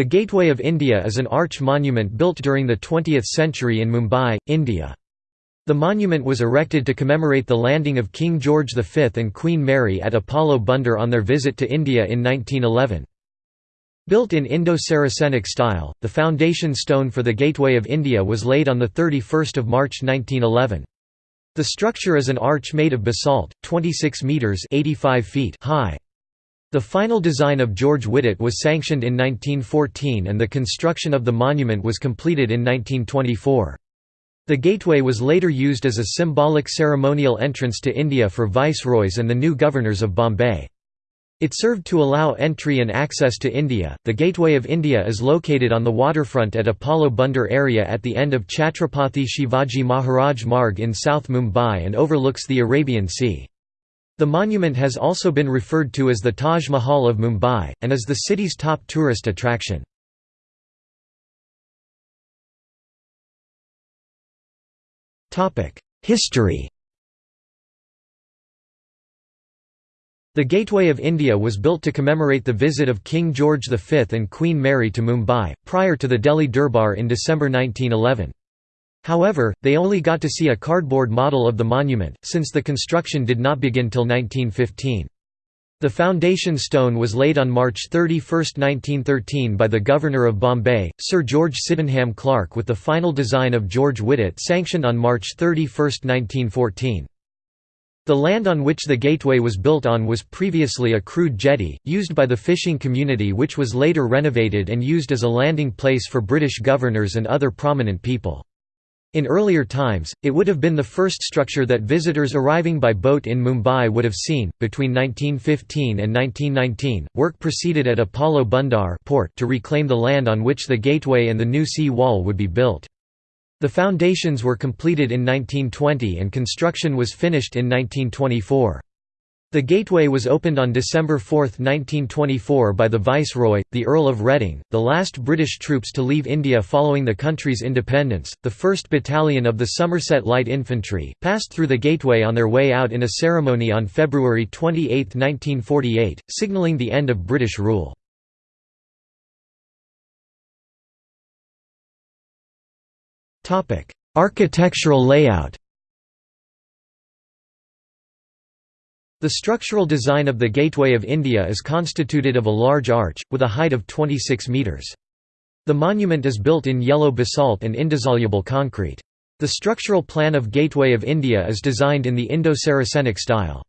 The Gateway of India is an arch monument built during the 20th century in Mumbai, India. The monument was erected to commemorate the landing of King George V and Queen Mary at Apollo Bunder on their visit to India in 1911. Built in Indo-Saracenic style, the foundation stone for the Gateway of India was laid on 31 March 1911. The structure is an arch made of basalt, 26 metres 85 feet high. The final design of George Wittet was sanctioned in 1914 and the construction of the monument was completed in 1924. The gateway was later used as a symbolic ceremonial entrance to India for viceroys and the new governors of Bombay. It served to allow entry and access to India. The Gateway of India is located on the waterfront at Apollo Bunder area at the end of Chhatrapati Shivaji Maharaj Marg in South Mumbai and overlooks the Arabian Sea. The monument has also been referred to as the Taj Mahal of Mumbai, and is the city's top tourist attraction. History The Gateway of India was built to commemorate the visit of King George V and Queen Mary to Mumbai, prior to the Delhi Durbar in December 1911. However, they only got to see a cardboard model of the monument, since the construction did not begin till 1915. The foundation stone was laid on March 31, 1913 by the Governor of Bombay, Sir George Sydenham Clarke with the final design of George Wittet sanctioned on March 31, 1914. The land on which the gateway was built on was previously a crude jetty, used by the fishing community which was later renovated and used as a landing place for British governors and other prominent people. In earlier times, it would have been the first structure that visitors arriving by boat in Mumbai would have seen. Between 1915 and 1919, work proceeded at Apollo Bunder port to reclaim the land on which the gateway and the new sea wall would be built. The foundations were completed in 1920 and construction was finished in 1924. The gateway was opened on December 4, 1924 by the Viceroy, the Earl of Reading, the last British troops to leave India following the country's independence. The 1st Battalion of the Somerset Light Infantry, passed through the gateway on their way out in a ceremony on February 28, 1948, signalling the end of British rule. Architectural layout The structural design of the Gateway of India is constituted of a large arch, with a height of 26 metres. The monument is built in yellow basalt and indissoluble concrete. The structural plan of Gateway of India is designed in the Indo-Saracenic style.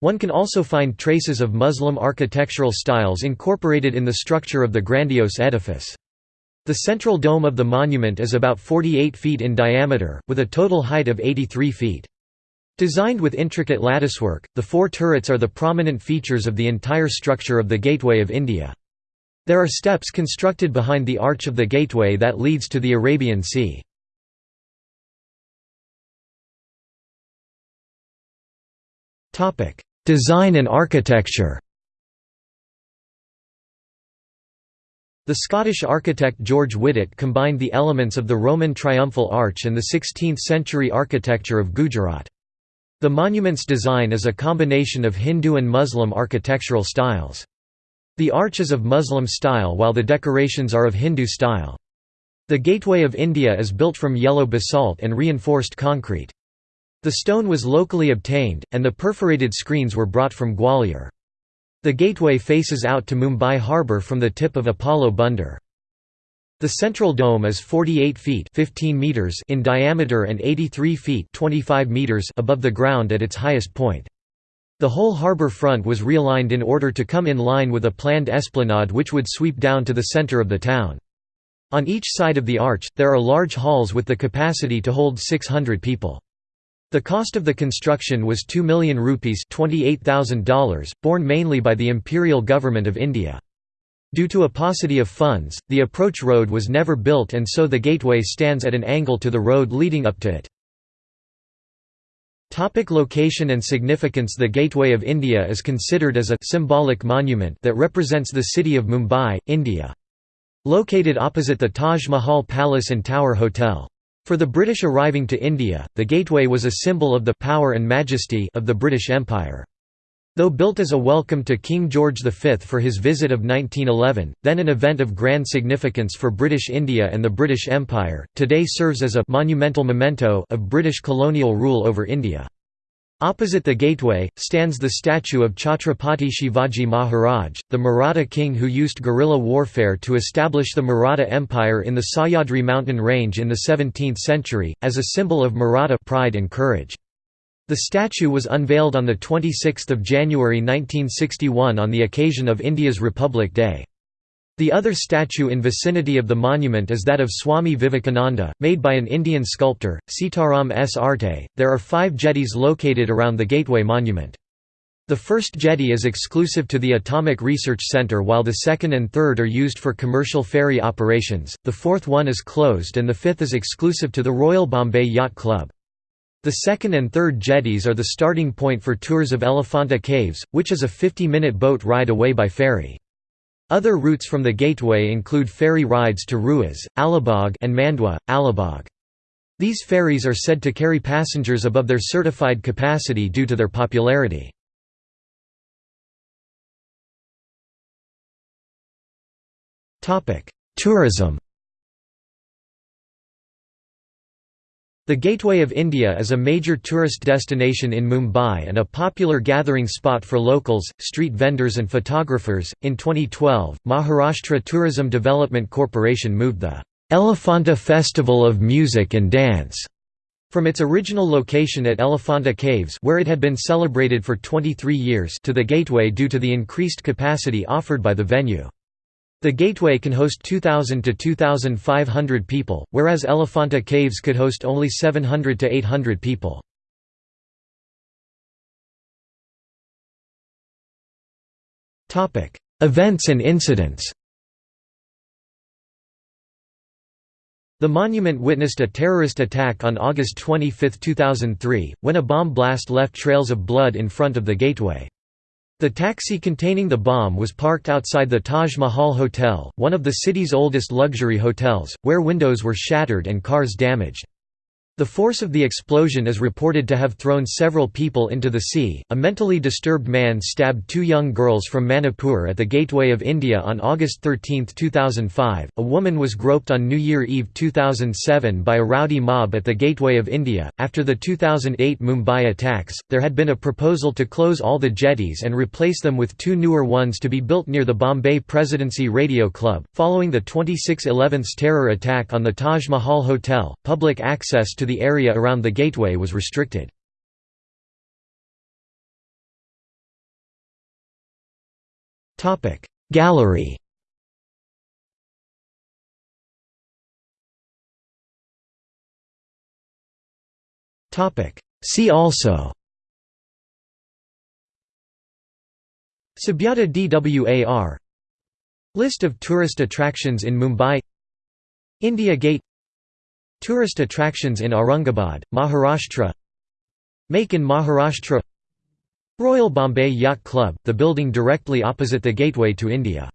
One can also find traces of Muslim architectural styles incorporated in the structure of the grandiose edifice. The central dome of the monument is about 48 feet in diameter, with a total height of 83 feet. Designed with intricate latticework, the four turrets are the prominent features of the entire structure of the Gateway of India. There are steps constructed behind the arch of the gateway that leads to the Arabian Sea. Design and architecture The Scottish architect George Wittet combined the elements of the Roman triumphal arch and the 16th-century architecture of Gujarat. The monument's design is a combination of Hindu and Muslim architectural styles. The arch is of Muslim style while the decorations are of Hindu style. The Gateway of India is built from yellow basalt and reinforced concrete. The stone was locally obtained, and the perforated screens were brought from Gwalior. The gateway faces out to Mumbai harbour from the tip of Apollo Bunder. The central dome is 48 feet 15 meters in diameter and 83 feet 25 meters above the ground at its highest point. The whole harbour front was realigned in order to come in line with a planned esplanade which would sweep down to the centre of the town. On each side of the arch, there are large halls with the capacity to hold 600 people. The cost of the construction was 2 million rupees $28,000, borne mainly by the Imperial Government of India. Due to a paucity of funds, the approach road was never built and so the gateway stands at an angle to the road leading up to it. Topic location and significance The Gateway of India is considered as a symbolic monument that represents the city of Mumbai, India. Located opposite the Taj Mahal Palace and Tower Hotel. For the British arriving to India, the gateway was a symbol of the power and majesty of the British Empire. Though built as a welcome to King George V for his visit of 1911, then an event of grand significance for British India and the British Empire, today serves as a monumental memento of British colonial rule over India. Opposite the gateway, stands the statue of Chhatrapati Shivaji Maharaj, the Maratha king who used guerrilla warfare to establish the Maratha Empire in the Sahyadri mountain range in the 17th century, as a symbol of Maratha pride and courage. The statue was unveiled on 26 January 1961 on the occasion of India's Republic Day. The other statue in vicinity of the monument is that of Swami Vivekananda, made by an Indian sculptor, Sitaram S. Arte. There are five jetties located around the Gateway Monument. The first jetty is exclusive to the Atomic Research Center while the second and third are used for commercial ferry operations, the fourth one is closed and the fifth is exclusive to the Royal Bombay Yacht Club. The second and third jetties are the starting point for tours of Elephanta Caves, which is a 50-minute boat ride away by ferry. Other routes from the gateway include ferry rides to Rewas, Alibag and Mandwa, Alibag. These ferries are said to carry passengers above their certified capacity due to their popularity. Tourism The Gateway of India is a major tourist destination in Mumbai and a popular gathering spot for locals, street vendors, and photographers. In 2012, Maharashtra Tourism Development Corporation moved the Elephanta Festival of Music and Dance from its original location at Elephanta Caves where it had been celebrated for 23 years to the Gateway due to the increased capacity offered by the venue. The Gateway can host 2,000 to 2,500 people, whereas Elephanta Caves could host only 700 to 800 people. Events and incidents The monument witnessed a terrorist attack on August 25, 2003, when a bomb blast left trails of blood in front of the gateway. The taxi containing the bomb was parked outside the Taj Mahal Hotel, one of the city's oldest luxury hotels, where windows were shattered and cars damaged. The force of the explosion is reported to have thrown several people into the sea. A mentally disturbed man stabbed two young girls from Manipur at the Gateway of India on August 13, 2005. A woman was groped on New Year Eve 2007 by a rowdy mob at the Gateway of India. After the 2008 Mumbai attacks, there had been a proposal to close all the jetties and replace them with two newer ones to be built near the Bombay Presidency Radio Club. Following the 26/11's terror attack on the Taj Mahal Hotel, public access the area around the gateway was restricted. Gallery. See also. Subyata Dwar List of tourist attractions in Mumbai. India Gate Tourist attractions in Aurangabad, Maharashtra Make in Maharashtra Royal Bombay Yacht Club, the building directly opposite the gateway to India